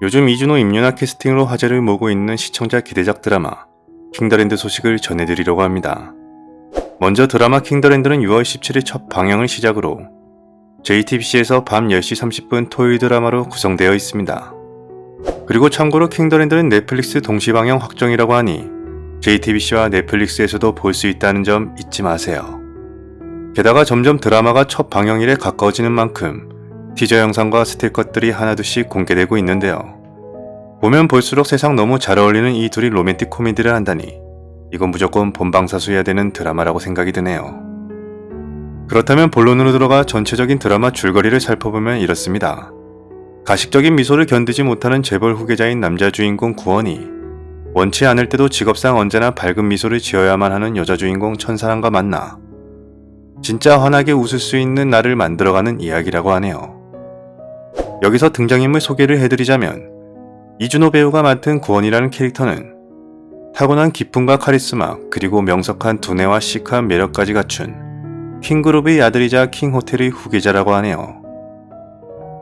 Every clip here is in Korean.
요즘 이준호 임윤아 캐스팅으로 화제를 모으고 있는 시청자 기대작 드라마 킹더랜드 소식을 전해드리려고 합니다. 먼저 드라마 킹더랜드는 6월 17일 첫 방영을 시작으로 JTBC에서 밤 10시 30분 토요일 드라마로 구성되어 있습니다. 그리고 참고로 킹더랜드는 넷플릭스 동시 방영 확정이라고 하니 JTBC와 넷플릭스에서도 볼 수 있다는 점 잊지 마세요. 게다가 점점 드라마가 첫 방영일에 가까워지는 만큼 티저 영상과 스틸컷들이 하나둘씩 공개되고 있는데요. 보면 볼수록 세상 너무 잘 어울리는 이 둘이 로맨틱 코미디를 한다니 이건 무조건 본방사수해야 되는 드라마라고 생각이 드네요. 그렇다면 본론으로 들어가 전체적인 드라마 줄거리를 살펴보면 이렇습니다. 가식적인 미소를 견디지 못하는 재벌 후계자인 남자 주인공 구원이 원치 않을 때도 직업상 언제나 밝은 미소를 지어야만 하는 여자 주인공 천사랑과 만나 진짜 환하게 웃을 수 있는 나를 만들어가는 이야기라고 하네요. 여기서 등장인물 소개를 해드리자면 이준호 배우가 맡은 구원이라는 캐릭터는 타고난 기품과 카리스마 그리고 명석한 두뇌와 시크한 매력까지 갖춘 킹그룹의 아들이자 킹호텔의 후계자라고 하네요.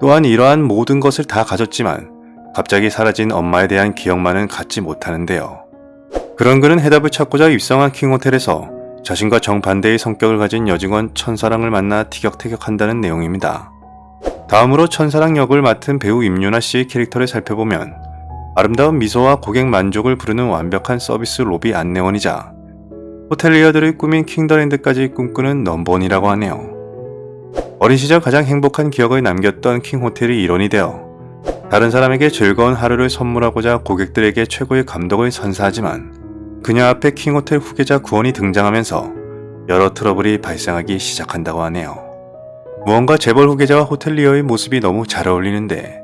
또한 이러한 모든 것을 다 가졌지만 갑자기 사라진 엄마에 대한 기억만은 갖지 못하는데요. 그런 그는 해답을 찾고자 입성한 킹호텔에서 자신과 정반대의 성격을 가진 여직원 천사랑을 만나 티격태격한다는 내용입니다. 다음으로 천사랑 역을 맡은 배우 임윤아 씨의 캐릭터를 살펴보면 아름다운 미소와 고객 만족을 부르는 완벽한 서비스 로비 안내원이자 호텔리어들의 꿈인 킹더랜드까지 꿈꾸는 넘버원이라고 하네요. 어린 시절 가장 행복한 기억을 남겼던 킹호텔이 일원이 되어 다른 사람에게 즐거운 하루를 선물하고자 고객들에게 최고의 감독을 선사하지만 그녀 앞에 킹호텔 후계자 구원이 등장하면서 여러 트러블이 발생하기 시작한다고 하네요. 무언가 재벌 후계자와 호텔리어의 모습이 너무 잘 어울리는데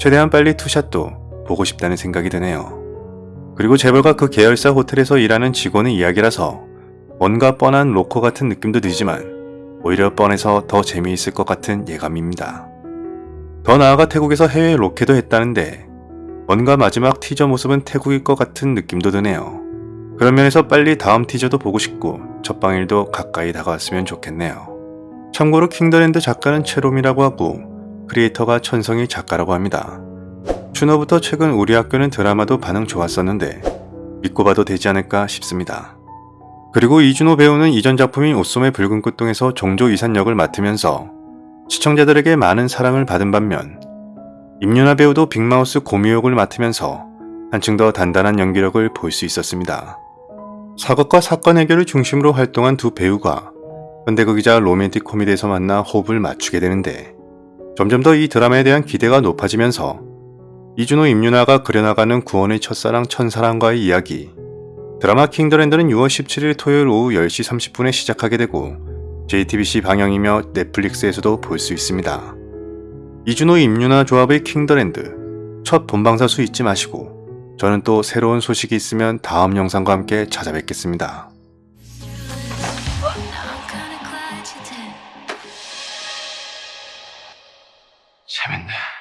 최대한 빨리 투샷도 보고 싶다는 생각이 드네요. 그리고 재벌과 그 계열사 호텔에서 일하는 직원의 이야기라서 뭔가 뻔한 로커 같은 느낌도 들지만 오히려 뻔해서 더 재미있을 것 같은 예감입니다. 더 나아가 태국에서 해외 로케도 했다는데 뭔가 마지막 티저 모습은 태국일 것 같은 느낌도 드네요. 그런 면에서 빨리 다음 티저도 보고 싶고 첫방일도 가까이 다가왔으면 좋겠네요. 참고로 킹더랜드 작가는 최롬이라고 하고 creator가 천성일 작가라고 합니다. 추노부터 지금 우리 학교는 드라마도 반응 좋았었는데 믿고 봐도 되지 않을까 싶습니다. 그리고 이준호 배우는 이전 작품인 옷소매 붉은 끝동에서 정조 이산 역을 맡으면서 시청자들에게 많은 사랑을 받은 반면 임윤아 배우도 빅마우스 고미호 역을 맡으면서 한층 더 단단한 연기력을 볼 수 있었습니다. 사극과 사건 해결을 중심으로 활동한 두 배우가 현대극이자 로맨틱 코미디에서 만나 호흡을 맞추게 되는데 점점 더 이 드라마에 대한 기대가 높아지면서 이준호 임윤아가 그려나가는 구원의 첫사랑 천사랑과의 이야기 드라마 킹더랜드는 6월 17일 토요일 오후 10시 30분에 시작하게 되고 JTBC 방영이며 넷플릭스에서도 볼 수 있습니다. 이준호 임윤아 조합의 킹더랜드 첫 본방사 수 잊지 마시고 저는 또 새로운 소식이 있으면 다음 영상과 함께 찾아뵙겠습니다. 재밌네.